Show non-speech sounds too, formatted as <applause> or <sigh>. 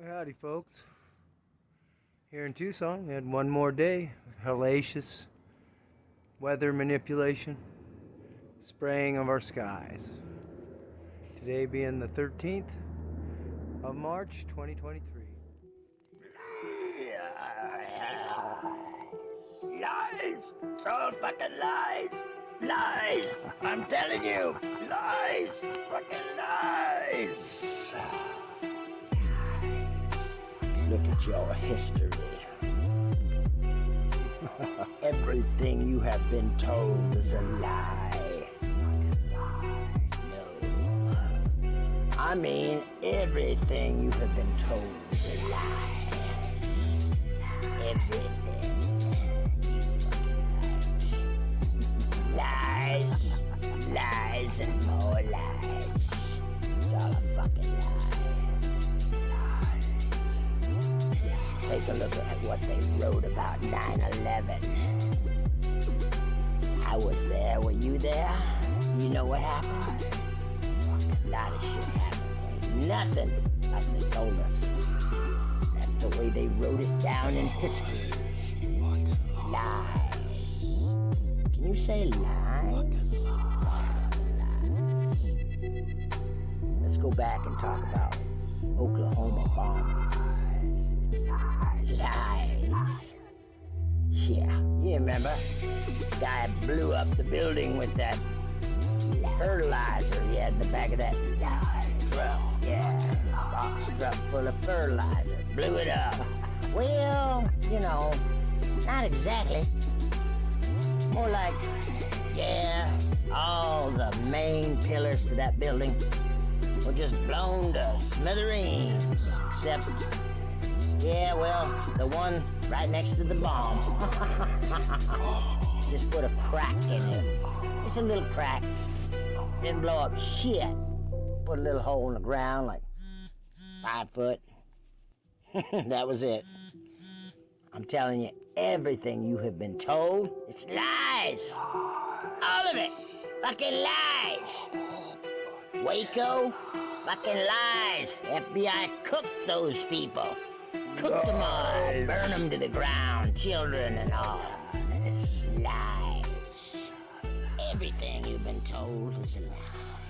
Howdy, folks. Here in Tucson, we had one more day of hellacious weather manipulation, spraying of our skies. Today being the 13th of March, 2023. Lies! It's all fucking lies! Lies! I'm telling you! Lies! Fucking lies! Look at your history. <laughs> Everything you have been told is a lie. No. I mean, everything you have been told is a lie. Everything. Lies, lies, and more lies. It's all a fucking lie. Take a look at what they wrote about 9-11. I was there. Were you there? You know what happened? A lot of shit happened. Nothing like they told us. That's the way they wrote it down in history. Lies. Can you say lies? Lies. Let's go back and talk about Oklahoma bombings. Remember? Guy blew up the building with that fertilizer he had in the back of that truck. Yeah, box truck full of fertilizer. Blew it up. <laughs> Well, you know, not exactly. More like, yeah, all the main pillars to that building were just blown to smithereens. Except, yeah, well, the one right next to the bomb. <laughs> just put a crack in it. Just a little crack. Didn't blow up shit. Put a little hole in the ground, like five foot. <laughs> that was it. I'm telling you, everything you have been told, it's lies. All of it. Fucking lies. Waco, fucking lies. FBI cooked those people. Cooked them all. Burn them to the ground. Children and all. Lies. Everything you've been told is a lie.